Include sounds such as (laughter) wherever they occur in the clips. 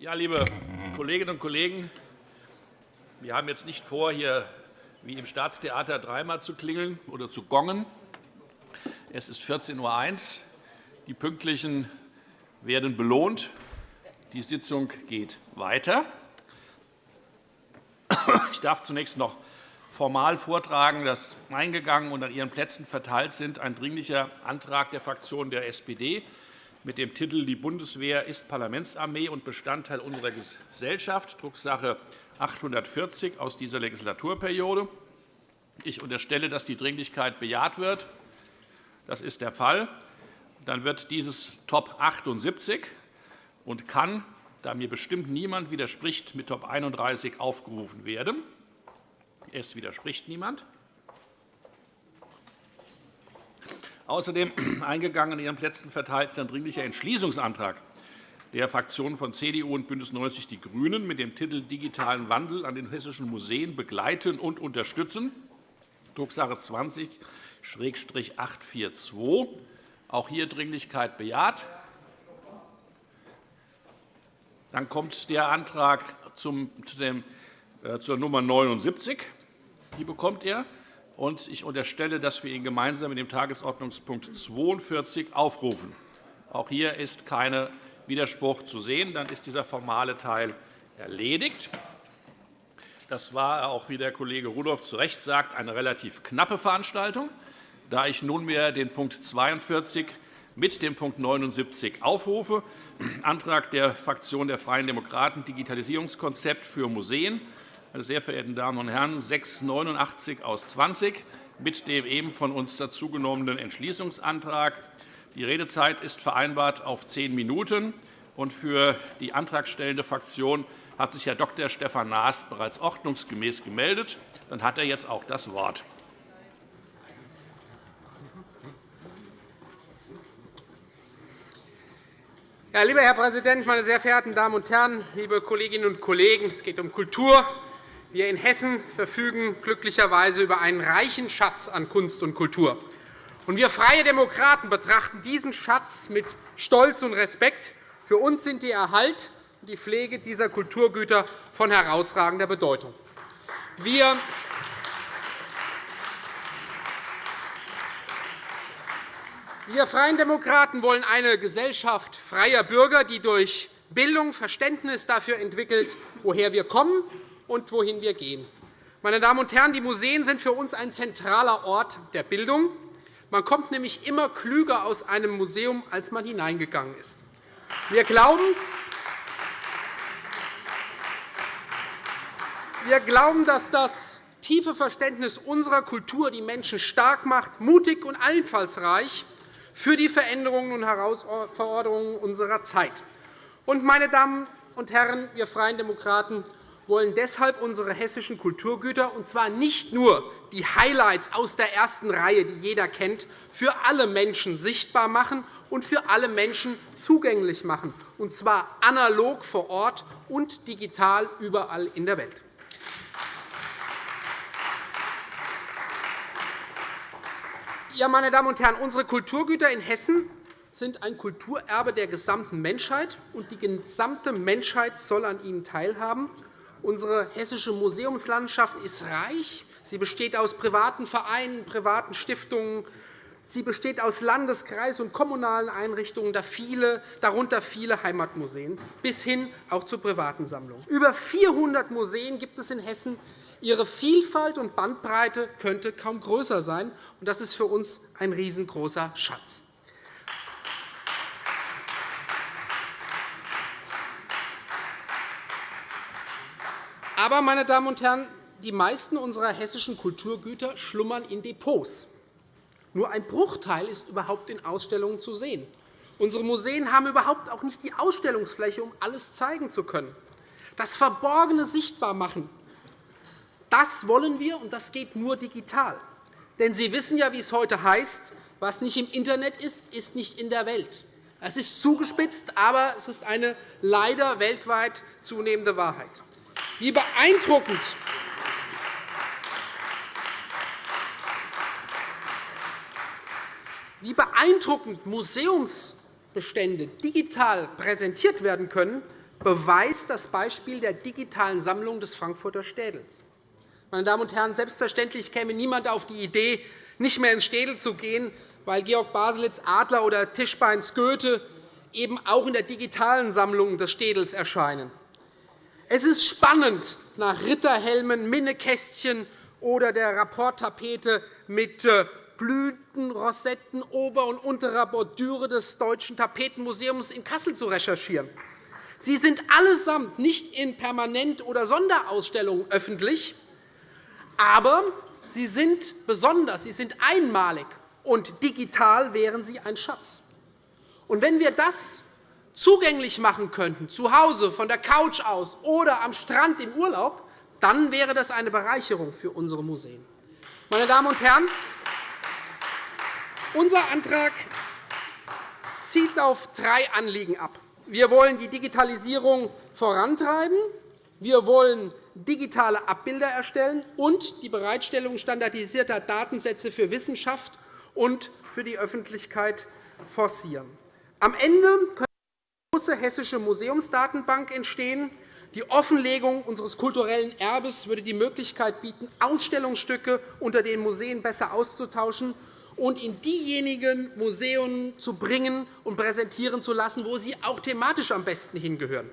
Ja, liebe Kolleginnen und Kollegen, wir haben jetzt nicht vor, hier wie im Staatstheater dreimal zu klingeln oder zu gongen. Es ist 14.01 Uhr. Die Pünktlichen werden belohnt. Die Sitzung geht weiter. Ich darf zunächst noch formal vortragen, dass eingegangen und an Ihren Plätzen verteilt sind ein Dringlicher Antrag der Fraktion der SPD mit dem Titel Die Bundeswehr ist Parlamentsarmee und Bestandteil unserer Gesellschaft, Drucksache 840 aus dieser Legislaturperiode. Ich unterstelle, dass die Dringlichkeit bejaht wird. Das ist der Fall. Dann wird dieses Top 78 und kann, da mir bestimmt niemand widerspricht, mit Top 31 aufgerufen werden. Es widerspricht niemand. Außerdem (clears throat) eingegangen in Ihren Plätzen verteilt ein Dringlicher Entschließungsantrag der Fraktionen von CDU und BÜNDNIS 90 die GRÜNEN mit dem Titel Digitalen Wandel an den hessischen Museen begleiten und unterstützen, Drucksache 20-842. Auch hier Dringlichkeit bejaht. Dann kommt der Antrag zum, dem, äh, zur Nummer 79. Die bekommt er. Und ich unterstelle, dass wir ihn gemeinsam mit dem Tagesordnungspunkt 42 aufrufen. Auch hier ist kein Widerspruch zu sehen. Dann ist dieser formale Teil erledigt. Das war auch, wie der Kollege Rudolph zu Recht sagt, eine relativ knappe Veranstaltung. Da ich nunmehr den Punkt 42 mit dem Punkt 79 aufrufe, Antrag der Fraktion der Freien Demokraten, Digitalisierungskonzept für Museen, meine sehr verehrten Damen und Herren, 689 aus 20 mit dem eben von uns dazugenommenen Entschließungsantrag. Die Redezeit ist vereinbart auf zehn Minuten. Und für die antragstellende Fraktion hat sich Herr Dr. Stefan Naas bereits ordnungsgemäß gemeldet. Dann hat er jetzt auch das Wort. Ja, lieber Herr Präsident, meine sehr verehrten Damen und Herren, liebe Kolleginnen und Kollegen! Es geht um Kultur. Wir in Hessen verfügen glücklicherweise über einen reichen Schatz an Kunst und Kultur. Und wir Freie Demokraten betrachten diesen Schatz mit Stolz und Respekt. Für uns sind die Erhalt und die Pflege dieser Kulturgüter von herausragender Bedeutung. Wir Wir Freien Demokraten wollen eine Gesellschaft freier Bürger, die durch Bildung Verständnis dafür entwickelt, woher wir kommen und wohin wir gehen. Meine Damen und Herren, die Museen sind für uns ein zentraler Ort der Bildung. Man kommt nämlich immer klüger aus einem Museum, als man hineingegangen ist. Wir glauben, wir glauben, dass das tiefe Verständnis unserer Kultur die Menschen stark macht, mutig und einfallsreich für die Veränderungen und Herausforderungen unserer Zeit. Und, meine Damen und Herren, wir Freien Demokraten wollen deshalb unsere hessischen Kulturgüter, und zwar nicht nur die Highlights aus der ersten Reihe, die jeder kennt, für alle Menschen sichtbar machen und für alle Menschen zugänglich machen, und zwar analog vor Ort und digital überall in der Welt. Ja, meine Damen und Herren, unsere Kulturgüter in Hessen sind ein Kulturerbe der gesamten Menschheit, und die gesamte Menschheit soll an ihnen teilhaben. Unsere hessische Museumslandschaft ist reich. Sie besteht aus privaten Vereinen, privaten Stiftungen. Sie besteht aus Landes-, Kreis- und kommunalen Einrichtungen, darunter viele Heimatmuseen, bis hin auch zu privaten Sammlungen. Über 400 Museen gibt es in Hessen. Ihre Vielfalt und Bandbreite könnte kaum größer sein. Das ist für uns ein riesengroßer Schatz. Aber, meine Damen und Herren, die meisten unserer hessischen Kulturgüter schlummern in Depots. Nur ein Bruchteil ist überhaupt in Ausstellungen zu sehen. Unsere Museen haben überhaupt auch nicht die Ausstellungsfläche, um alles zeigen zu können. Das Verborgene sichtbar machen, das wollen wir, und das geht nur digital. Denn Sie wissen ja, wie es heute heißt, was nicht im Internet ist, ist nicht in der Welt. Es ist zugespitzt, aber es ist eine leider weltweit zunehmende Wahrheit. Wie beeindruckend wie beeindruckend Museumsbestände digital präsentiert werden können, beweist das Beispiel der digitalen Sammlung des Frankfurter Städels. Meine Damen und Herren, selbstverständlich käme niemand auf die Idee, nicht mehr ins Städel zu gehen, weil Georg Baselitz Adler oder Tischbeins Goethe eben auch in der digitalen Sammlung des Städels erscheinen. Es ist spannend, nach Ritterhelmen, Minnekästchen oder der Rapporttapete mit äh, Blüten, Rosetten ober- und unterer Bordüre des Deutschen Tapetenmuseums in Kassel zu recherchieren. Sie sind allesamt nicht in Permanent- oder Sonderausstellungen öffentlich, aber sie sind besonders, sie sind einmalig, und digital wären sie ein Schatz. Und wenn wir das zugänglich machen könnten, zu Hause, von der Couch aus oder am Strand im Urlaub, dann wäre das eine Bereicherung für unsere Museen. Meine Damen und Herren, unser Antrag zielt auf drei Anliegen ab. Wir wollen die Digitalisierung vorantreiben, wir wollen digitale Abbilder erstellen und die Bereitstellung standardisierter Datensätze für Wissenschaft und für die Öffentlichkeit forcieren. Am Ende große hessische Museumsdatenbank entstehen. Die Offenlegung unseres kulturellen Erbes würde die Möglichkeit bieten, Ausstellungsstücke unter den Museen besser auszutauschen und in diejenigen Museen zu bringen und präsentieren zu lassen, wo sie auch thematisch am besten hingehören.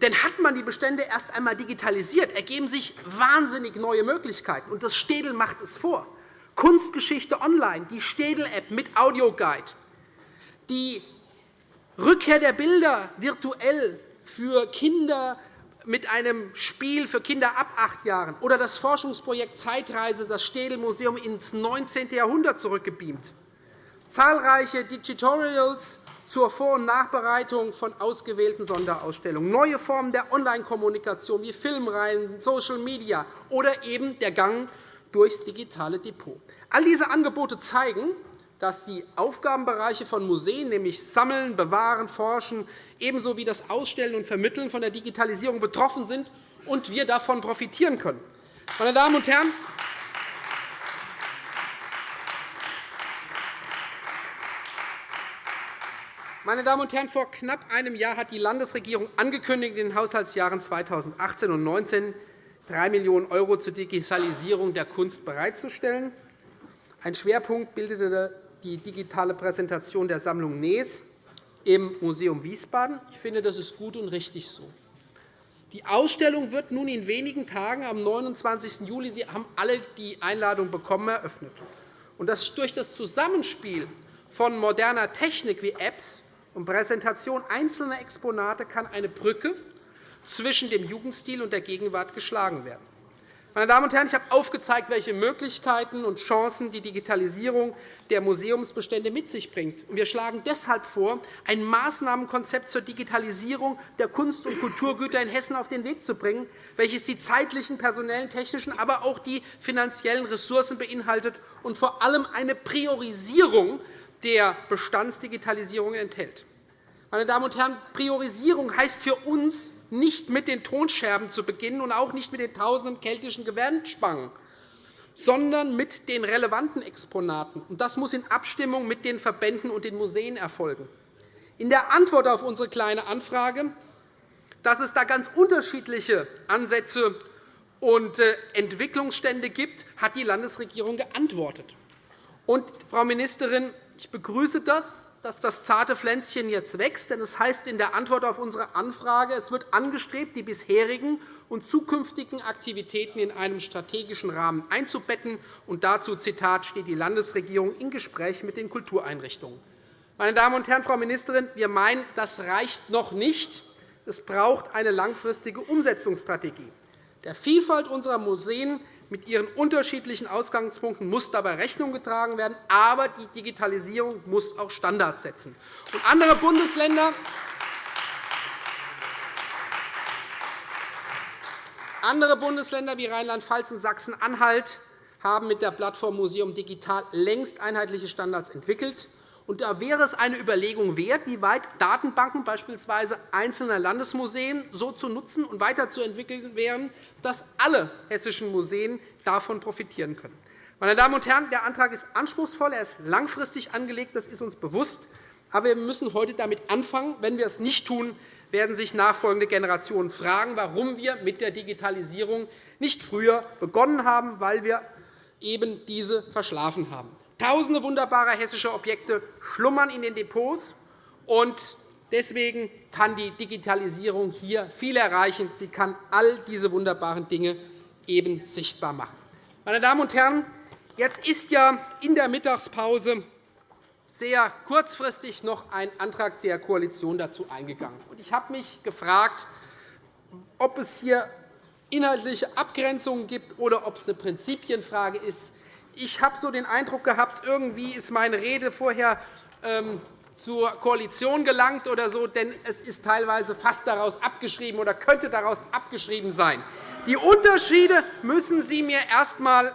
Denn hat man die Bestände erst einmal digitalisiert, ergeben sich wahnsinnig neue Möglichkeiten. Und das Städel macht es vor. Kunstgeschichte online, die Städel-App mit Audioguide, die Rückkehr der Bilder virtuell für Kinder mit einem Spiel für Kinder ab acht Jahren oder das Forschungsprojekt Zeitreise, das Städel-Museum ins 19. Jahrhundert zurückgebeamt. Zahlreiche Digitorials zur Vor- und Nachbereitung von ausgewählten Sonderausstellungen, neue Formen der Online-Kommunikation wie Filmreihen, Social Media oder eben der Gang durchs digitale Depot. All diese Angebote zeigen, dass die Aufgabenbereiche von Museen, nämlich Sammeln, Bewahren, Forschen, ebenso wie das Ausstellen und Vermitteln von der Digitalisierung betroffen sind und wir davon profitieren können. Meine Damen und Herren, Meine Damen und Herren, vor knapp einem Jahr hat die Landesregierung angekündigt, in den Haushaltsjahren 2018 und 2019 3 Millionen € zur Digitalisierung der Kunst bereitzustellen. Ein Schwerpunkt bildete die digitale Präsentation der Sammlung Nees im Museum Wiesbaden. Ich finde, das ist gut und richtig so. Die Ausstellung wird nun in wenigen Tagen am 29. Juli, Sie haben alle die Einladung bekommen, eröffnet. Und das durch das Zusammenspiel von moderner Technik wie Apps und Präsentation einzelner Exponate kann eine Brücke zwischen dem Jugendstil und der Gegenwart geschlagen werden. Meine Damen und Herren, ich habe aufgezeigt, welche Möglichkeiten und Chancen die Digitalisierung der Museumsbestände mit sich bringt. Wir schlagen deshalb vor, ein Maßnahmenkonzept zur Digitalisierung der Kunst- und Kulturgüter in Hessen auf den Weg zu bringen, welches die zeitlichen, personellen, technischen, aber auch die finanziellen Ressourcen beinhaltet und vor allem eine Priorisierung der Bestandsdigitalisierung enthält. Meine Damen und Herren, Priorisierung heißt für uns, nicht mit den Tonscherben zu beginnen und auch nicht mit den tausenden keltischen Gewändspangen, sondern mit den relevanten Exponaten. Das muss in Abstimmung mit den Verbänden und den Museen erfolgen. In der Antwort auf unsere Kleine Anfrage, dass es da ganz unterschiedliche Ansätze und äh, Entwicklungsstände gibt, hat die Landesregierung geantwortet. Und, Frau Ministerin, ich begrüße das, dass das zarte Pflänzchen jetzt wächst. Denn es heißt in der Antwort auf unsere Anfrage, es wird angestrebt, die bisherigen und zukünftigen Aktivitäten in einem strategischen Rahmen einzubetten. Und dazu Zitat, steht die Landesregierung in Gespräch mit den Kultureinrichtungen. Meine Damen und Herren, Frau Ministerin, wir meinen, das reicht noch nicht. Es braucht eine langfristige Umsetzungsstrategie. Der Vielfalt unserer Museen mit ihren unterschiedlichen Ausgangspunkten muss dabei Rechnung getragen werden. Aber die Digitalisierung muss auch Standards setzen. Und andere Bundesländer Andere Bundesländer wie Rheinland-Pfalz und Sachsen-Anhalt haben mit der Plattform Museum Digital längst einheitliche Standards entwickelt. Und da wäre es eine Überlegung wert, wie weit Datenbanken beispielsweise einzelner Landesmuseen so zu nutzen und weiterzuentwickeln wären, dass alle hessischen Museen davon profitieren können. Meine Damen und Herren, der Antrag ist anspruchsvoll, er ist langfristig angelegt, das ist uns bewusst. Aber wir müssen heute damit anfangen. Wenn wir es nicht tun, werden sich nachfolgende Generationen fragen, warum wir mit der Digitalisierung nicht früher begonnen haben, weil wir eben diese verschlafen haben. Tausende wunderbarer hessischer Objekte schlummern in den Depots, und deswegen kann die Digitalisierung hier viel erreichen. Sie kann all diese wunderbaren Dinge eben sichtbar machen. Meine Damen und Herren, jetzt ist ja in der Mittagspause sehr kurzfristig noch ein Antrag der Koalition dazu eingegangen. Ich habe mich gefragt, ob es hier inhaltliche Abgrenzungen gibt oder ob es eine Prinzipienfrage ist. Ich habe so den Eindruck gehabt, irgendwie ist meine Rede vorher ähm, zur Koalition gelangt oder so, denn es ist teilweise fast daraus abgeschrieben oder könnte daraus abgeschrieben sein. Die Unterschiede müssen Sie mir erst einmal,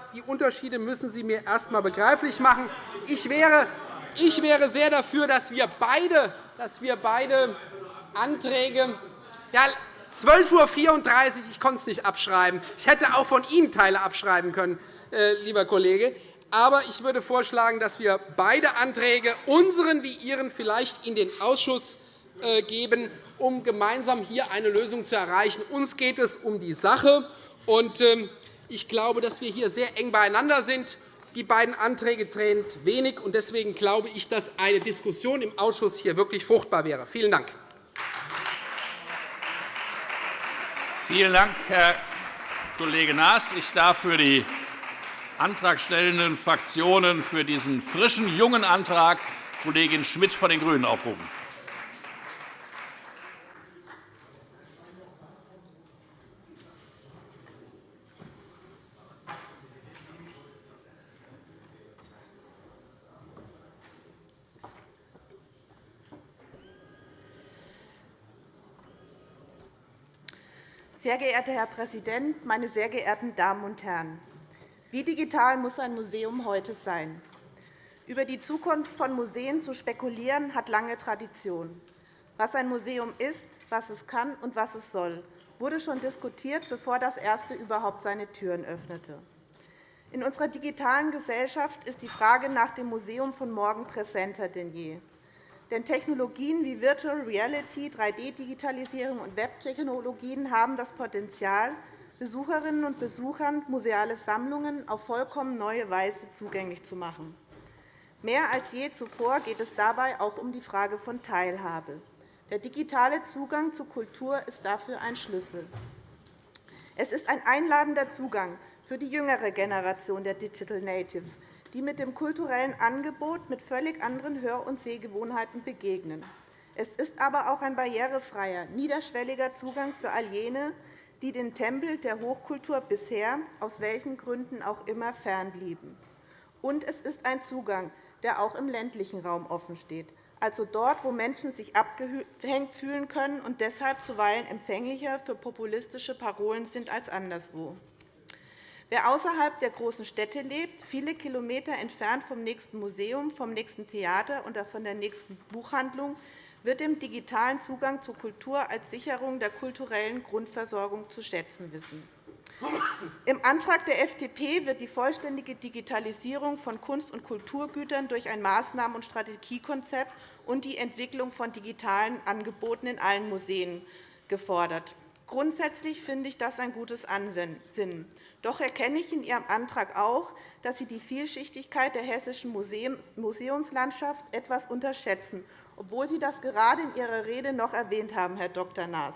begreiflich machen. Ich wäre ich wäre sehr dafür, dass wir beide, dass wir beide Anträge ja, 12.34 Uhr, ich konnte es nicht abschreiben. Ich hätte auch von Ihnen Teile abschreiben können, lieber Kollege. Aber ich würde vorschlagen, dass wir beide Anträge, unseren wie Ihren, vielleicht in den Ausschuss äh, geben, um gemeinsam hier eine Lösung zu erreichen. Uns geht es um die Sache. Ähm, ich glaube, dass wir hier sehr eng beieinander sind. Die beiden Anträge trennt wenig. Deswegen glaube ich, dass eine Diskussion im Ausschuss hier wirklich fruchtbar wäre. Vielen Dank. Vielen Dank, Herr Kollege Naas. Ich darf für die antragstellenden Fraktionen für diesen frischen, jungen Antrag Kollegin Schmidt von den GRÜNEN aufrufen. Sehr geehrter Herr Präsident, meine sehr geehrten Damen und Herren! Wie digital muss ein Museum heute sein? Über die Zukunft von Museen zu spekulieren, hat lange Tradition. Was ein Museum ist, was es kann und was es soll, wurde schon diskutiert, bevor das erste überhaupt seine Türen öffnete. In unserer digitalen Gesellschaft ist die Frage nach dem Museum von morgen präsenter denn je. Denn Technologien wie Virtual Reality, 3D-Digitalisierung und Webtechnologien haben das Potenzial, Besucherinnen und Besuchern museale Sammlungen auf vollkommen neue Weise zugänglich zu machen. Mehr als je zuvor geht es dabei auch um die Frage von Teilhabe. Der digitale Zugang zu Kultur ist dafür ein Schlüssel. Es ist ein einladender Zugang für die jüngere Generation der Digital Natives, die mit dem kulturellen Angebot mit völlig anderen Hör- und Sehgewohnheiten begegnen. Es ist aber auch ein barrierefreier, niederschwelliger Zugang für all jene, die den Tempel der Hochkultur bisher, aus welchen Gründen auch immer, fernblieben. Und es ist ein Zugang, der auch im ländlichen Raum offensteht, also dort, wo Menschen sich abgehängt fühlen können und deshalb zuweilen empfänglicher für populistische Parolen sind als anderswo. Wer außerhalb der großen Städte lebt, viele Kilometer entfernt vom nächsten Museum, vom nächsten Theater oder von der nächsten Buchhandlung, wird den digitalen Zugang zur Kultur als Sicherung der kulturellen Grundversorgung zu schätzen wissen. Im Antrag der FDP wird die vollständige Digitalisierung von Kunst- und Kulturgütern durch ein Maßnahmen- und Strategiekonzept und die Entwicklung von digitalen Angeboten in allen Museen gefordert. Grundsätzlich finde ich das ein gutes Ansinnen. Doch erkenne ich in Ihrem Antrag auch, dass Sie die Vielschichtigkeit der hessischen Museumslandschaft etwas unterschätzen, obwohl Sie das gerade in Ihrer Rede noch erwähnt haben, Herr Dr. Naas.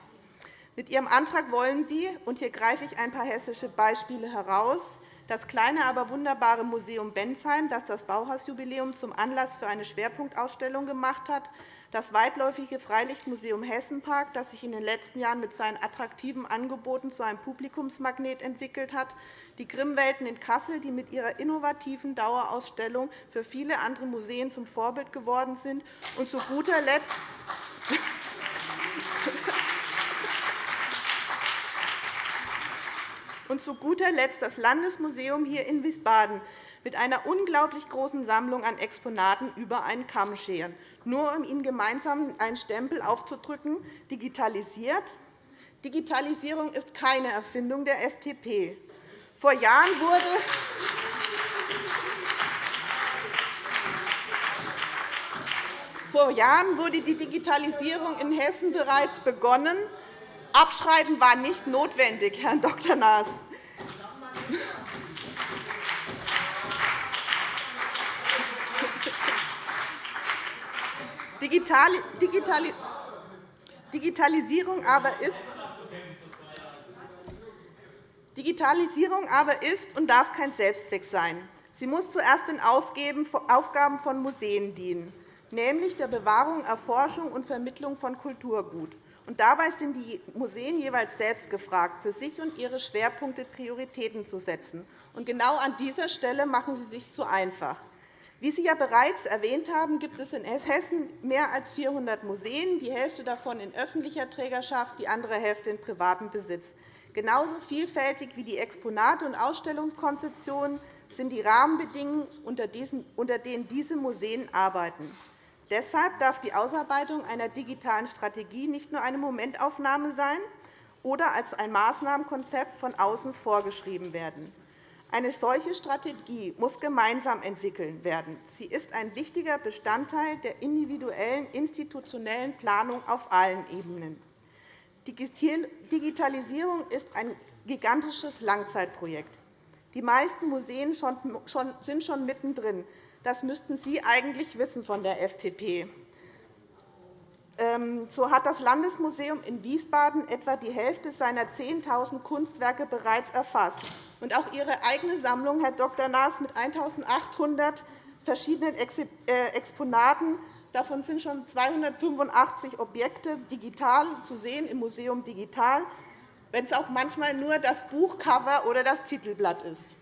Mit Ihrem Antrag wollen Sie, und hier greife ich ein paar hessische Beispiele heraus, das kleine, aber wunderbare Museum Bensheim, das das Bauhausjubiläum zum Anlass für eine Schwerpunktausstellung gemacht hat, das weitläufige Freilichtmuseum Hessenpark, das sich in den letzten Jahren mit seinen attraktiven Angeboten zu einem Publikumsmagnet entwickelt hat, die Grimmwelten in Kassel, die mit ihrer innovativen Dauerausstellung für viele andere Museen zum Vorbild geworden sind, und zu guter Letzt (laughs) und zu guter Letzt das Landesmuseum hier in Wiesbaden mit einer unglaublich großen Sammlung an Exponaten über einen Kamm scheren nur um Ihnen gemeinsam einen Stempel aufzudrücken, digitalisiert. Digitalisierung ist keine Erfindung der FDP. Vor Jahren wurde Vor Jahren wurde die Digitalisierung in Hessen bereits begonnen. Abschreiben war nicht notwendig, Herr Dr. Naas. Digitalisierung aber ist Digitalisierung aber ist und darf kein Selbstzweck sein. Sie muss zuerst den Aufgaben von Museen dienen, nämlich der Bewahrung, Erforschung und Vermittlung von Kulturgut. Und dabei sind die Museen jeweils selbst gefragt, für sich und ihre Schwerpunkte Prioritäten zu setzen. Und genau an dieser Stelle machen sie sich zu einfach. Wie Sie ja bereits erwähnt haben, gibt es in Hessen mehr als 400 Museen, die Hälfte davon in öffentlicher Trägerschaft, die andere Hälfte in privatem Besitz. Genauso vielfältig wie die Exponate und Ausstellungskonzeptionen sind die Rahmenbedingungen, unter denen diese Museen arbeiten. Deshalb darf die Ausarbeitung einer digitalen Strategie nicht nur eine Momentaufnahme sein oder als ein Maßnahmenkonzept von außen vorgeschrieben werden. Eine solche Strategie muss gemeinsam entwickelt werden. Sie ist ein wichtiger Bestandteil der individuellen institutionellen Planung auf allen Ebenen. Digitalisierung ist ein gigantisches Langzeitprojekt. Die meisten Museen sind schon mittendrin. Das müssten Sie eigentlich wissen von der FDP. Ähm, so hat das Landesmuseum in Wiesbaden etwa die Hälfte seiner 10.000 Kunstwerke bereits erfasst. Und auch Ihre eigene Sammlung, Herr Dr. Naas, mit 1.800 verschiedenen äh, Exponaten Davon sind schon 285 Objekte digital zu sehen im Museum Digital, wenn es auch manchmal nur das Buchcover oder das Titelblatt ist.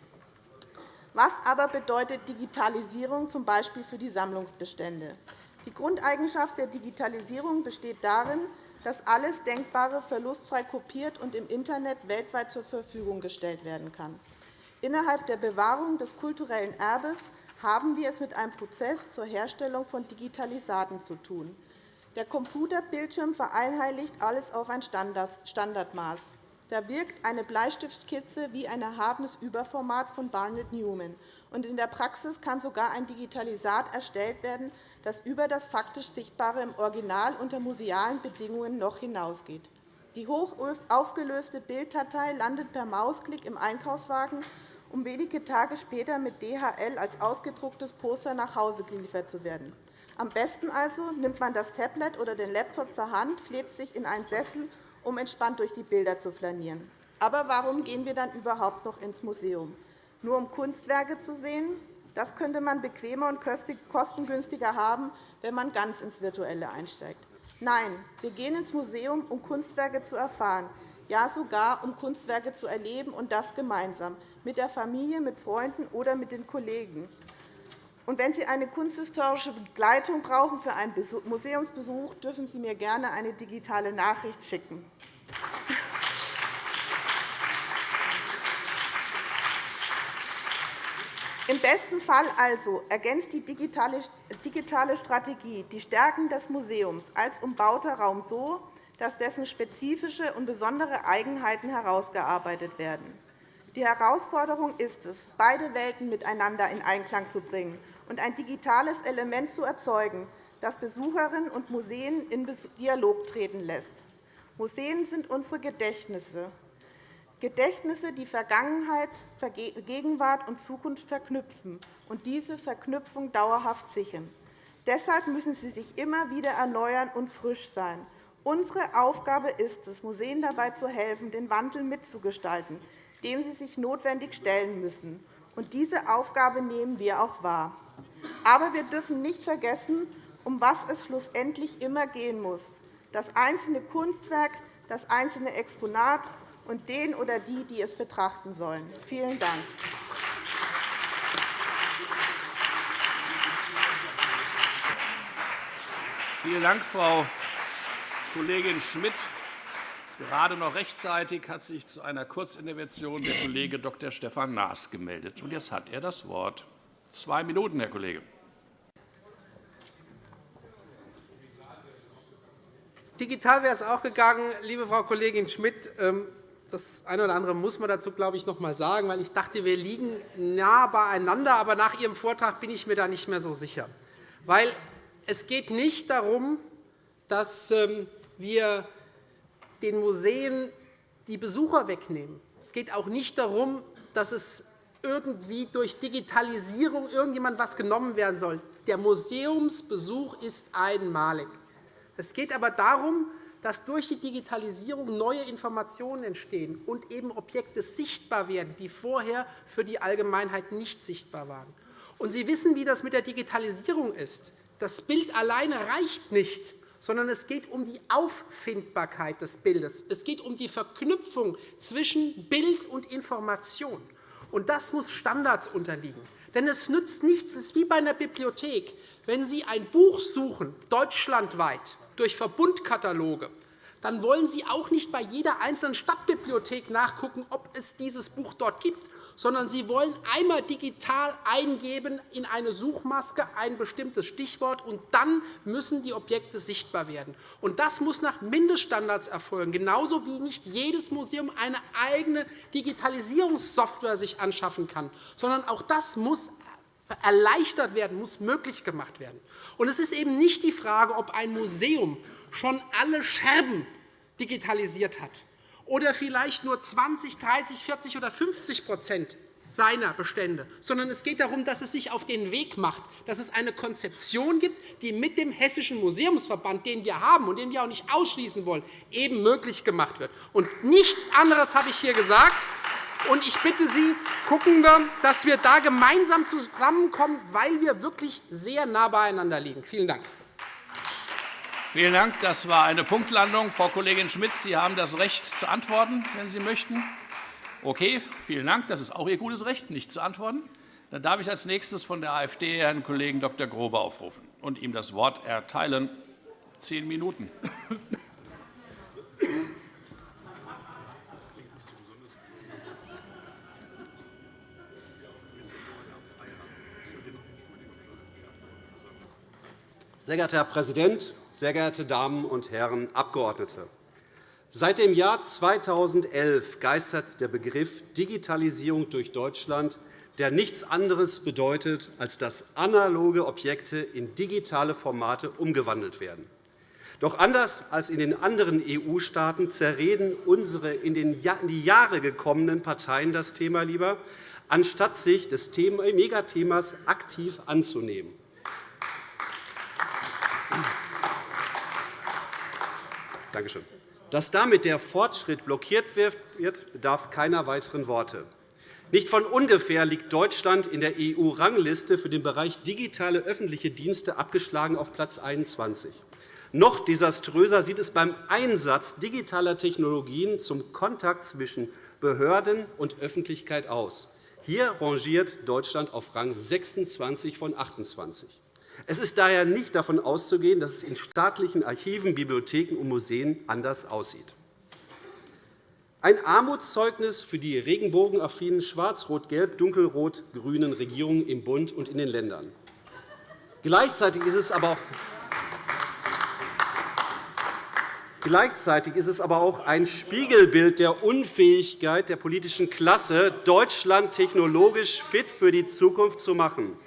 Was aber bedeutet Digitalisierung z. B. für die Sammlungsbestände? Die Grundeigenschaft der Digitalisierung besteht darin, dass alles Denkbare verlustfrei kopiert und im Internet weltweit zur Verfügung gestellt werden kann. Innerhalb der Bewahrung des kulturellen Erbes haben wir es mit einem Prozess zur Herstellung von Digitalisaten zu tun. Der Computerbildschirm vereinheitlicht alles auf ein Standardmaß. Da wirkt eine Bleistiftskizze wie ein erhabenes Überformat von Barnett Newman. Und in der Praxis kann sogar ein Digitalisat erstellt werden, das über das faktisch Sichtbare im Original unter musealen Bedingungen noch hinausgeht. Die hoch aufgelöste Bilddatei landet per Mausklick im Einkaufswagen um wenige Tage später mit DHL als ausgedrucktes Poster nach Hause geliefert zu werden. Am besten also nimmt man das Tablet oder den Laptop zur Hand, fleht sich in einen Sessel, um entspannt durch die Bilder zu flanieren. Aber warum gehen wir dann überhaupt noch ins Museum? Nur um Kunstwerke zu sehen? Das könnte man bequemer und kostengünstiger haben, wenn man ganz ins Virtuelle einsteigt. Nein, wir gehen ins Museum, um Kunstwerke zu erfahren, ja sogar um Kunstwerke zu erleben, und das gemeinsam, mit der Familie, mit Freunden oder mit den Kollegen. Und wenn Sie eine kunsthistorische Begleitung brauchen für einen Museumsbesuch, dürfen Sie mir gerne eine digitale Nachricht schicken. Im besten Fall also ergänzt die digitale Strategie die Stärken des Museums als umbauter Raum so, dass dessen spezifische und besondere Eigenheiten herausgearbeitet werden. Die Herausforderung ist es, beide Welten miteinander in Einklang zu bringen und ein digitales Element zu erzeugen, das Besucherinnen und Museen in Dialog treten lässt. Museen sind unsere Gedächtnisse, Gedächtnisse, die Vergangenheit, Gegenwart und Zukunft verknüpfen und diese Verknüpfung dauerhaft sichern. Deshalb müssen sie sich immer wieder erneuern und frisch sein. Unsere Aufgabe ist es, Museen dabei zu helfen, den Wandel mitzugestalten, dem sie sich notwendig stellen müssen. Und diese Aufgabe nehmen wir auch wahr. Aber wir dürfen nicht vergessen, um was es schlussendlich immer gehen muss. Das einzelne Kunstwerk, das einzelne Exponat und den oder die, die es betrachten sollen. Vielen Dank. Vielen Dank, Frau Kollegin Schmidt. Gerade noch rechtzeitig hat sich zu einer Kurzintervention der Kollege Dr. Stefan Naas gemeldet. Und jetzt hat er das Wort. Zwei Minuten, Herr Kollege. Digital wäre es auch gegangen, liebe Frau Kollegin Schmidt. Ähm, das eine oder andere muss man dazu, glaube ich, noch einmal sagen, weil ich dachte, wir liegen nah beieinander. Aber nach Ihrem Vortrag bin ich mir da nicht mehr so sicher. Weil Es geht nicht darum, dass ähm, wir den Museen die Besucher wegnehmen. Es geht auch nicht darum, dass es irgendwie durch Digitalisierung irgendjemand etwas genommen werden soll. Der Museumsbesuch ist einmalig. Es geht aber darum, dass durch die Digitalisierung neue Informationen entstehen und eben Objekte sichtbar werden, die vorher für die Allgemeinheit nicht sichtbar waren. Und Sie wissen, wie das mit der Digitalisierung ist. Das Bild alleine reicht nicht, sondern es geht um die Auffindbarkeit des Bildes. Es geht um die Verknüpfung zwischen Bild und Information. Und das muss Standards unterliegen. Denn es nützt nichts, es ist wie bei einer Bibliothek. Wenn Sie ein Buch suchen, deutschlandweit, durch Verbundkataloge, dann wollen Sie auch nicht bei jeder einzelnen Stadtbibliothek nachgucken, ob es dieses Buch dort gibt, sondern Sie wollen einmal digital eingeben in eine Suchmaske ein bestimmtes Stichwort, und dann müssen die Objekte sichtbar werden. Und das muss nach Mindeststandards erfolgen, genauso wie nicht jedes Museum eine eigene Digitalisierungssoftware sich anschaffen kann, sondern auch das muss erleichtert werden, muss möglich gemacht werden. Und es ist eben nicht die Frage, ob ein Museum schon alle Scherben digitalisiert hat oder vielleicht nur 20, 30, 40 oder 50% seiner Bestände, sondern es geht darum, dass es sich auf den Weg macht, dass es eine Konzeption gibt, die mit dem Hessischen Museumsverband, den wir haben und den wir auch nicht ausschließen wollen, eben möglich gemacht wird. Und nichts anderes habe ich hier gesagt. Und ich bitte Sie, gucken wir, dass wir da gemeinsam zusammenkommen, weil wir wirklich sehr nah beieinander liegen. Vielen Dank. Vielen Dank. Das war eine Punktlandung. Frau Kollegin Schmidt, Sie haben das Recht zu antworten, wenn Sie möchten. Okay, vielen Dank. Das ist auch Ihr gutes Recht, nicht zu antworten. Dann darf ich als nächstes von der AfD Herrn Kollegen Dr. Grobe aufrufen und ihm das Wort erteilen. Zehn Minuten. Sehr geehrter Herr Präsident, sehr geehrte Damen und Herren Abgeordnete! Seit dem Jahr 2011 geistert der Begriff Digitalisierung durch Deutschland, der nichts anderes bedeutet, als dass analoge Objekte in digitale Formate umgewandelt werden. Doch anders als in den anderen EU-Staaten zerreden unsere in die Jahre gekommenen Parteien das Thema lieber, anstatt sich des Megathemas aktiv anzunehmen. Dankeschön. Dass damit der Fortschritt blockiert wird, bedarf keiner weiteren Worte. Nicht von ungefähr liegt Deutschland in der EU-Rangliste für den Bereich digitale öffentliche Dienste abgeschlagen auf Platz 21. Noch desaströser sieht es beim Einsatz digitaler Technologien zum Kontakt zwischen Behörden und Öffentlichkeit aus. Hier rangiert Deutschland auf Rang 26 von 28. Es ist daher nicht davon auszugehen, dass es in staatlichen Archiven, Bibliotheken und Museen anders aussieht. Ein Armutszeugnis für die regenbogenaffinen schwarz-rot-gelb-dunkelrot-grünen Regierungen im Bund und in den Ländern. Gleichzeitig ist es aber auch Gleichzeitig ist es aber auch ein Spiegelbild der Unfähigkeit der politischen Klasse, Deutschland technologisch fit für die Zukunft zu machen.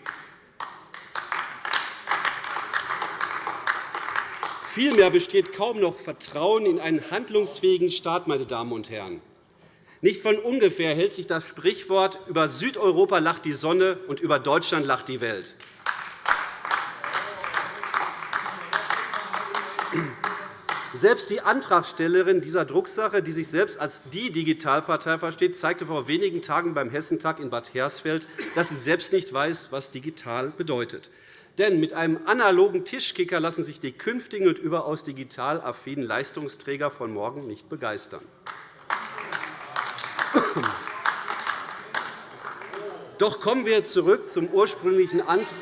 Vielmehr besteht kaum noch Vertrauen in einen handlungsfähigen Staat. Meine Damen und Herren. Nicht von ungefähr hält sich das Sprichwort über Südeuropa lacht die Sonne und über Deutschland lacht die Welt. Selbst die Antragstellerin dieser Drucksache, die sich selbst als die Digitalpartei versteht, zeigte vor wenigen Tagen beim Hessentag in Bad Hersfeld, dass sie selbst nicht weiß, was digital bedeutet. Denn mit einem analogen Tischkicker lassen sich die künftigen und überaus digital affinen Leistungsträger von morgen nicht begeistern. Doch kommen wir zurück zum ursprünglichen Antrag.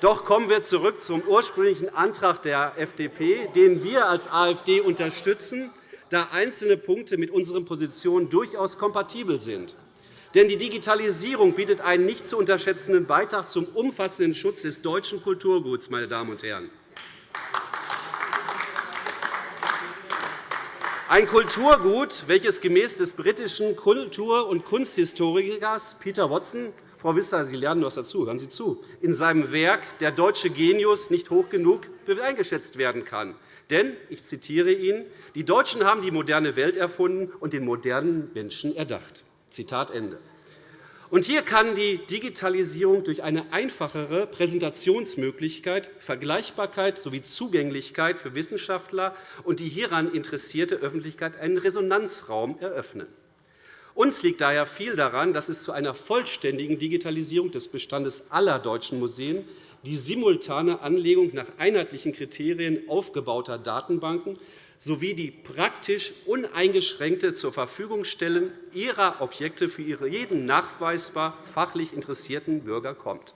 Doch kommen wir zurück zum ursprünglichen Antrag der FDP, den wir als AfD unterstützen, da einzelne Punkte mit unseren Positionen durchaus kompatibel sind. Denn die Digitalisierung bietet einen nicht zu unterschätzenden Beitrag zum umfassenden Schutz des deutschen Kulturguts. Meine Damen und Herren. Ein Kulturgut, welches gemäß des britischen Kultur- und Kunsthistorikers Peter Watson Frau Wissler, Sie lernen etwas dazu. Hören Sie zu. In seinem Werk Der deutsche Genius nicht hoch genug eingeschätzt werden kann. Denn, ich zitiere ihn, die Deutschen haben die moderne Welt erfunden und den modernen Menschen erdacht. Zitat Ende. Und hier kann die Digitalisierung durch eine einfachere Präsentationsmöglichkeit, Vergleichbarkeit sowie Zugänglichkeit für Wissenschaftler und die hieran interessierte Öffentlichkeit einen Resonanzraum eröffnen. Uns liegt daher viel daran, dass es zu einer vollständigen Digitalisierung des Bestandes aller deutschen Museen die simultane Anlegung nach einheitlichen Kriterien aufgebauter Datenbanken sowie die praktisch uneingeschränkte zur Verfügungstellen ihrer Objekte für jeden nachweisbar fachlich interessierten Bürger kommt.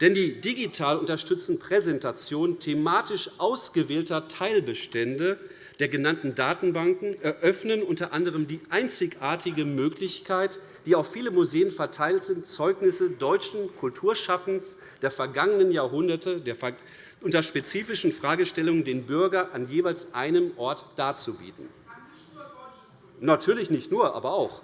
Denn die digital unterstützten Präsentationen thematisch ausgewählter Teilbestände der genannten Datenbanken eröffnen unter anderem die einzigartige Möglichkeit, die auf viele Museen verteilten Zeugnisse deutschen Kulturschaffens der vergangenen Jahrhunderte unter spezifischen Fragestellungen den Bürger an jeweils einem Ort darzubieten. Natürlich nicht nur, aber auch.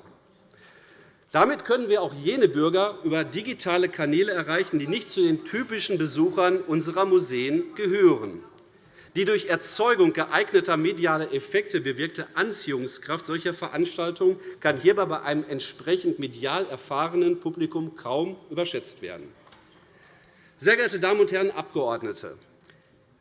Damit können wir auch jene Bürger über digitale Kanäle erreichen, die nicht zu den typischen Besuchern unserer Museen gehören. Die durch Erzeugung geeigneter medialer Effekte bewirkte Anziehungskraft solcher Veranstaltungen kann hierbei bei einem entsprechend medial erfahrenen Publikum kaum überschätzt werden. Sehr geehrte Damen und Herren Abgeordnete!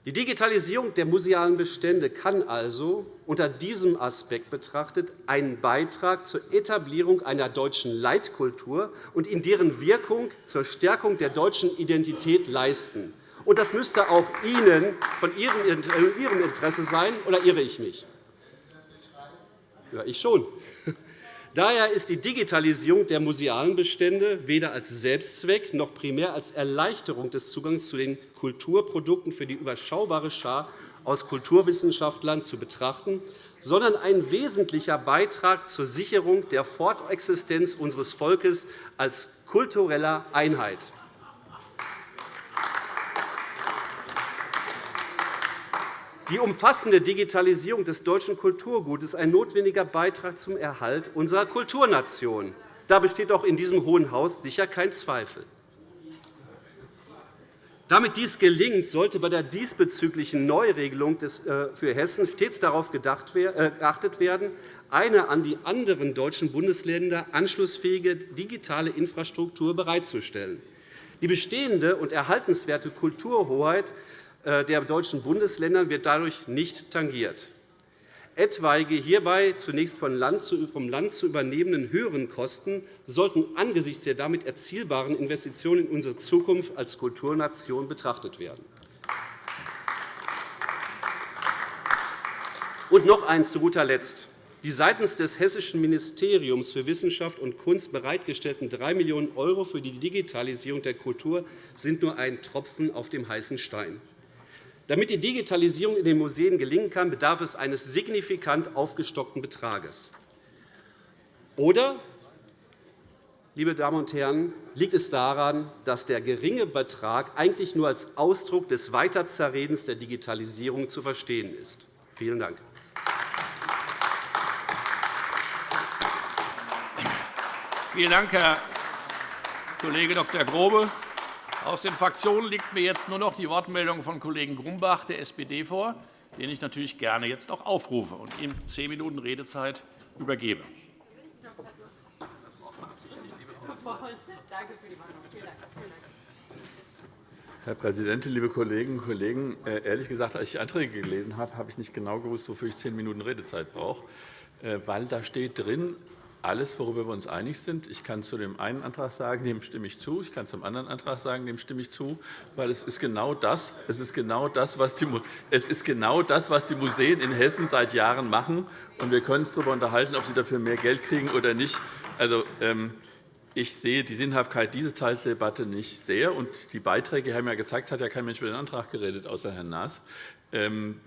Die Digitalisierung der musealen Bestände kann also unter diesem Aspekt betrachtet einen Beitrag zur Etablierung einer deutschen Leitkultur und in deren Wirkung zur Stärkung der deutschen Identität leisten. Und das müsste auch Ihnen von Ihrem Interesse sein, oder irre ich mich? Ja, ich schon. (laughs) Daher ist die Digitalisierung der musealen Bestände weder als Selbstzweck noch primär als Erleichterung des Zugangs zu den Kulturprodukten für die überschaubare Schar aus Kulturwissenschaftlern zu betrachten, sondern ein wesentlicher Beitrag zur Sicherung der Fortexistenz unseres Volkes als kultureller Einheit. Die umfassende Digitalisierung des deutschen Kulturgutes ist ein notwendiger Beitrag zum Erhalt unserer Kulturnation. Da besteht auch in diesem Hohen Haus sicher kein Zweifel. Damit dies gelingt, sollte bei der diesbezüglichen Neuregelung äh, für Hessen stets darauf äh, geachtet werden, eine an die anderen deutschen Bundesländer anschlussfähige digitale Infrastruktur bereitzustellen. Die bestehende und erhaltenswerte Kulturhoheit der deutschen Bundesländer wird dadurch nicht tangiert. Etwaige hierbei zunächst vom Land zu übernehmenden höheren Kosten sollten angesichts der damit erzielbaren Investitionen in unsere Zukunft als Kulturnation betrachtet werden. Und noch eines zu guter Letzt. Die seitens des Hessischen Ministeriums für Wissenschaft und Kunst bereitgestellten 3 Millionen € für die Digitalisierung der Kultur sind nur ein Tropfen auf dem heißen Stein. Damit die Digitalisierung in den Museen gelingen kann, bedarf es eines signifikant aufgestockten Betrages. Oder, liebe Damen und Herren, liegt es daran, dass der geringe Betrag eigentlich nur als Ausdruck des Weiterzerredens der Digitalisierung zu verstehen ist? Vielen Dank. Vielen Dank, Herr Kollege Dr. Grobe. Aus den Fraktionen liegt mir jetzt nur noch die Wortmeldung von Kollegen Grumbach der SPD vor, den ich natürlich gerne jetzt auch aufrufe und ihm zehn Minuten Redezeit übergebe. Herr Präsident, liebe Kolleginnen und Kollegen! Äh, ehrlich gesagt, als ich Anträge gelesen habe, habe ich nicht genau gewusst, wofür ich zehn Minuten Redezeit brauche, äh, weil da steht drin, alles, worüber wir uns einig sind. Ich kann zu dem einen Antrag sagen, dem stimme ich zu. Ich kann zum anderen Antrag sagen, dem stimme ich zu, weil es ist genau das, es ist genau das, was die, es ist genau das, was die Museen in Hessen seit Jahren machen. Und wir können uns darüber unterhalten, ob sie dafür mehr Geld kriegen oder nicht. Also, ähm, ich sehe die Sinnhaftigkeit dieser Teilsdebatte nicht sehr. Und die Beiträge haben ja gezeigt, es hat ja kein Mensch über den Antrag geredet, außer Herrn Naas. Ähm,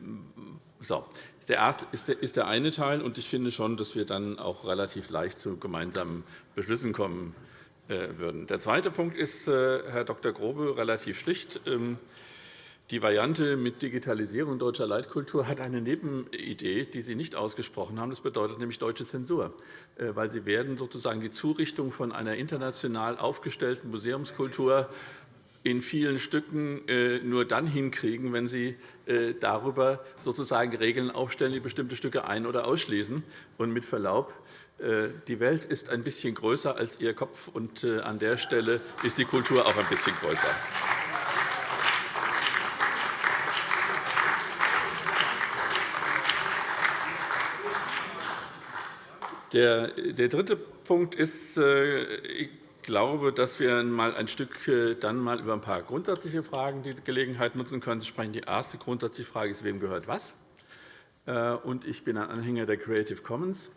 so. Der erste ist der eine Teil, und ich finde schon, dass wir dann auch relativ leicht zu gemeinsamen Beschlüssen kommen äh, würden. Der zweite Punkt ist, äh, Herr Dr. Grobe, relativ schlicht. Ähm, Die Variante mit Digitalisierung deutscher Leitkultur hat eine Nebenidee, die Sie nicht ausgesprochen haben. Das bedeutet nämlich deutsche Zensur, äh, weil Sie werden sozusagen die Zurichtung von einer international aufgestellten Museumskultur in vielen Stücken äh, nur dann hinkriegen, wenn Sie äh, darüber sozusagen Regeln aufstellen, die bestimmte Stücke ein- oder ausschließen. Und mit Verlaub, die Welt ist ein bisschen größer als Ihr Kopf, und an der Stelle ist die Kultur auch ein bisschen größer. Der, dritte Punkt ist, äh, glaube, dass wir mal ein Stück äh, dann mal über ein paar grundsätzliche Fragen die Gelegenheit nutzen können zu sprechen. Die erste grundsätzliche Frage ist, wem gehört was? Äh, und ich bin ein Anhänger der Creative Commons.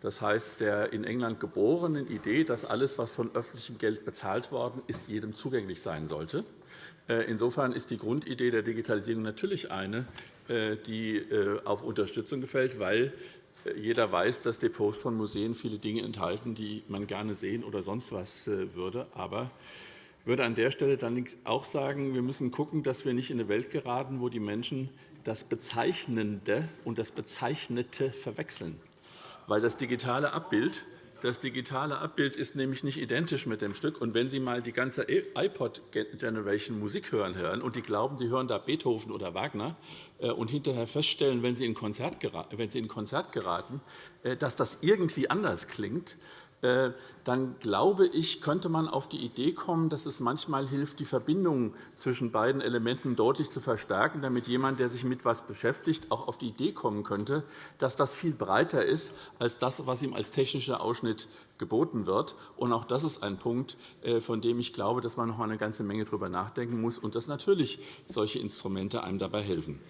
Das heißt, der in England geborenen Idee, dass alles, was von öffentlichem Geld bezahlt worden ist, jedem zugänglich sein sollte. Insofern ist die Grundidee der Digitalisierung natürlich eine, die auf Unterstützung gefällt, weil jeder weiß, dass Depots von Museen viele Dinge enthalten, die man gerne sehen oder sonst was äh, würde. Aber ich würde an der Stelle dann auch sagen, wir müssen schauen, dass wir nicht in eine Welt geraten, wo die Menschen das Bezeichnende und das Bezeichnete verwechseln. Weil das digitale Abbild das digitale Abbild ist nämlich nicht identisch mit dem Stück. Und wenn Sie mal die ganze iPod-Generation Musik hören, hören und die glauben, die hören da Beethoven oder Wagner äh, und hinterher feststellen, wenn sie in Konzert geraten, äh, dass das irgendwie anders klingt, dann glaube ich, könnte man auf die Idee kommen, dass es manchmal hilft, die Verbindung zwischen beiden Elementen deutlich zu verstärken, damit jemand, der sich mit etwas beschäftigt, auch auf die Idee kommen könnte, dass das viel breiter ist als das, was ihm als technischer Ausschnitt geboten wird. Und auch das ist ein Punkt, äh, von dem ich glaube, dass man noch eine ganze Menge darüber nachdenken muss und dass natürlich solche Instrumente einem dabei helfen.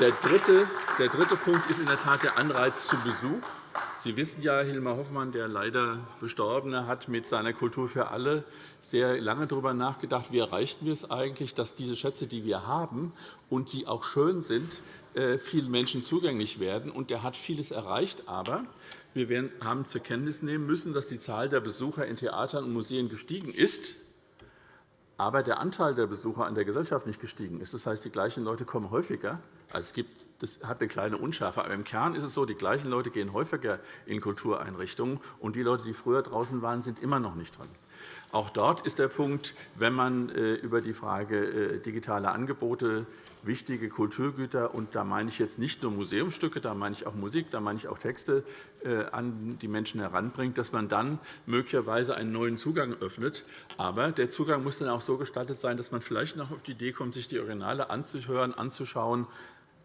Der dritte, der dritte Punkt ist in der Tat der Anreiz zum Besuch. Sie wissen ja, Hilmar Hoffmann, der leider Verstorbene, hat mit seiner Kultur für alle sehr lange darüber nachgedacht, wie erreichten wir es eigentlich, dass diese Schätze, die wir haben und die auch schön sind, äh, vielen Menschen zugänglich werden. Und er hat vieles erreicht, aber wir haben zur Kenntnis nehmen müssen, dass die Zahl der Besucher in Theatern und Museen gestiegen ist aber der Anteil der Besucher an der Gesellschaft nicht gestiegen ist. Das heißt, die gleichen Leute kommen häufiger. Also es gibt, das hat eine kleine Unschärfe, aber im Kern ist es so, die gleichen Leute gehen häufiger in Kultureinrichtungen, und die Leute, die früher draußen waren, sind immer noch nicht drin. Auch dort ist der Punkt, wenn man äh, über die Frage äh, digitale Angebote, wichtige Kulturgüter, und da meine ich jetzt nicht nur Museumsstücke, da meine ich auch Musik, da meine ich auch Texte, äh, an die Menschen heranbringt, dass man dann möglicherweise einen neuen Zugang öffnet. Aber der Zugang muss dann auch so gestaltet sein, dass man vielleicht noch auf die Idee kommt, sich die Originale anzuhören, anzuschauen,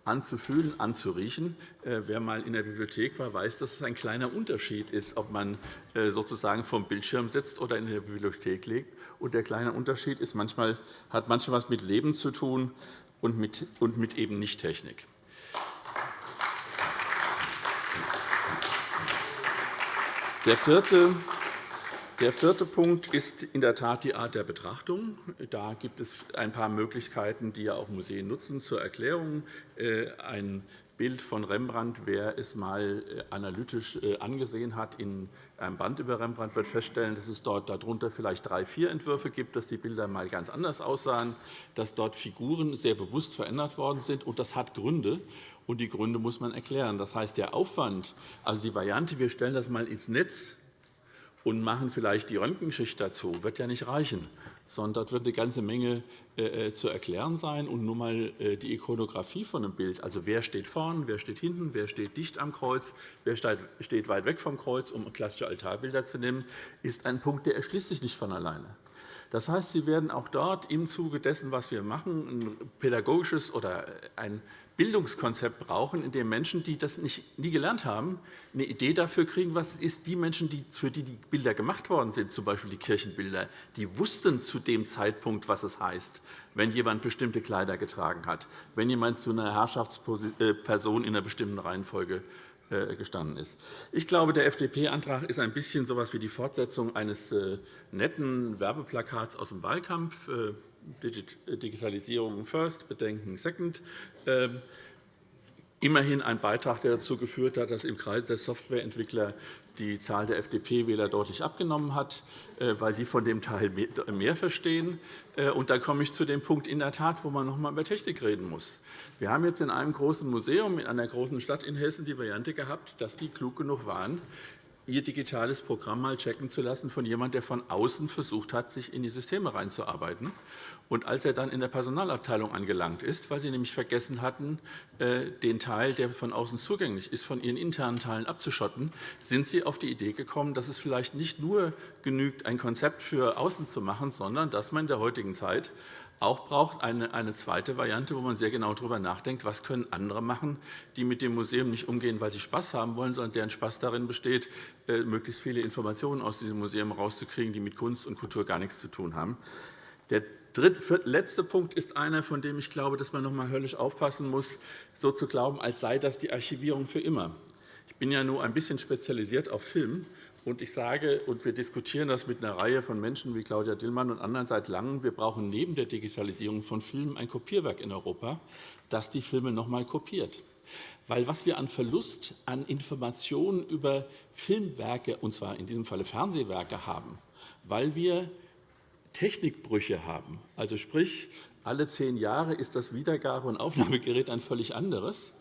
anzufühlen, anzuriechen. Äh, wer einmal in der Bibliothek war, weiß, dass es ein kleiner Unterschied ist, ob man äh, sozusagen vom Bildschirm sitzt oder in der Bibliothek liegt. Und der kleine Unterschied ist manchmal, hat manchmal etwas mit Leben zu tun und mit, und mit eben Nicht-Technik. Der vierte der vierte Punkt ist in der Tat die Art der Betrachtung. Da gibt es ein paar Möglichkeiten, die ja auch Museen nutzen. Zur Erklärung äh, ein Bild von Rembrandt, wer es einmal äh, analytisch äh, angesehen hat, in einem Band über Rembrandt wird feststellen, dass es dort darunter vielleicht drei, vier Entwürfe gibt, dass die Bilder einmal ganz anders aussahen, dass dort Figuren sehr bewusst verändert worden sind. Und das hat Gründe. Und die Gründe muss man erklären. Das heißt, der Aufwand, also die Variante, wir stellen das einmal ins Netz, und machen vielleicht die Röntgenschicht dazu, wird ja nicht reichen, sondern dort wird eine ganze Menge äh, äh, zu erklären sein. Und nur einmal äh, die Ikonografie von einem Bild, also wer steht vorn, wer steht hinten, wer steht dicht am Kreuz, wer steht weit weg vom Kreuz, um klassische Altarbilder zu nehmen, ist ein Punkt, der erschließt sich nicht von alleine. Das heißt, Sie werden auch dort im Zuge dessen, was wir machen, ein pädagogisches oder ein Bildungskonzept brauchen, in dem Menschen, die das nicht, nie gelernt haben, eine Idee dafür kriegen, was es ist. Die Menschen, die, für die die Bilder gemacht worden sind, z. B. die Kirchenbilder, die wussten zu dem Zeitpunkt, was es heißt, wenn jemand bestimmte Kleider getragen hat, wenn jemand zu einer Herrschaftsperson in einer bestimmten Reihenfolge äh, gestanden ist. Ich glaube, der FDP-Antrag ist ein bisschen so etwas wie die Fortsetzung eines äh, netten Werbeplakats aus dem Wahlkampf. Äh, Digitalisierung first, Bedenken second. Ähm, immerhin ein Beitrag, der dazu geführt hat, dass im Kreis der Softwareentwickler die Zahl der FDP-Wähler deutlich abgenommen hat, äh, weil die von dem Teil mehr verstehen. Äh, und dann komme ich zu dem Punkt in der Tat, wo man noch einmal über Technik reden muss. Wir haben jetzt in einem großen Museum in einer großen Stadt in Hessen die Variante gehabt, dass die klug genug waren, ihr digitales Programm mal checken zu lassen von jemandem, der von außen versucht hat, sich in die Systeme reinzuarbeiten. Und als er dann in der Personalabteilung angelangt ist, weil sie nämlich vergessen hatten, äh, den Teil, der von außen zugänglich ist, von ihren internen Teilen abzuschotten, sind sie auf die Idee gekommen, dass es vielleicht nicht nur genügt, ein Konzept für außen zu machen, sondern dass man in der heutigen Zeit auch braucht eine, eine zweite Variante, wo man sehr genau darüber nachdenkt, was können andere machen, die mit dem Museum nicht umgehen, weil sie Spaß haben wollen, sondern deren Spaß darin besteht, äh, möglichst viele Informationen aus diesem Museum herauszukriegen, die mit Kunst und Kultur gar nichts zu tun haben. Der dritte, letzte Punkt ist einer, von dem ich glaube, dass man noch einmal höllisch aufpassen muss, so zu glauben, als sei das die Archivierung für immer. Ich bin ja nur ein bisschen spezialisiert auf Film und ich sage, und wir diskutieren das mit einer Reihe von Menschen wie Claudia Dillmann und anderen seit Langem, wir brauchen neben der Digitalisierung von Filmen ein Kopierwerk in Europa, das die Filme noch einmal kopiert. Weil was wir an Verlust an Informationen über Filmwerke, und zwar in diesem Falle Fernsehwerke, haben, weil wir Technikbrüche haben, also sprich, alle zehn Jahre ist das Wiedergabe- und Aufnahmegerät ein völlig anderes,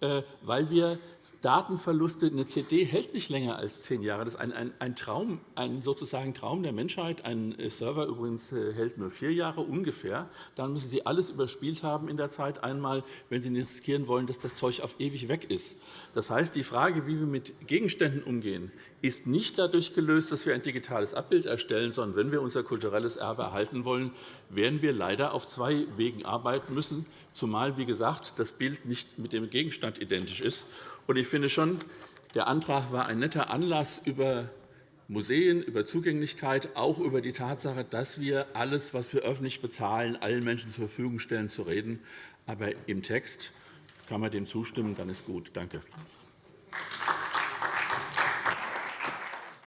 äh, weil wir Datenverluste. Eine CD hält nicht länger als zehn Jahre. Das ist ein, ein, ein Traum, ein sozusagen Traum der Menschheit. Ein äh, Server übrigens äh, hält nur vier Jahre ungefähr. Dann müssen Sie alles überspielt haben in der Zeit einmal, wenn Sie nicht riskieren wollen, dass das Zeug auf ewig weg ist. Das heißt, die Frage, wie wir mit Gegenständen umgehen, ist nicht dadurch gelöst, dass wir ein digitales Abbild erstellen, sondern wenn wir unser kulturelles Erbe erhalten wollen, werden wir leider auf zwei Wegen arbeiten müssen, zumal, wie gesagt, das Bild nicht mit dem Gegenstand identisch ist. Und ich finde schon, der Antrag war ein netter Anlass, über Museen, über Zugänglichkeit, auch über die Tatsache, dass wir alles, was wir öffentlich bezahlen, allen Menschen zur Verfügung stellen, zu reden. Aber im Text kann man dem zustimmen, dann ist gut. Danke.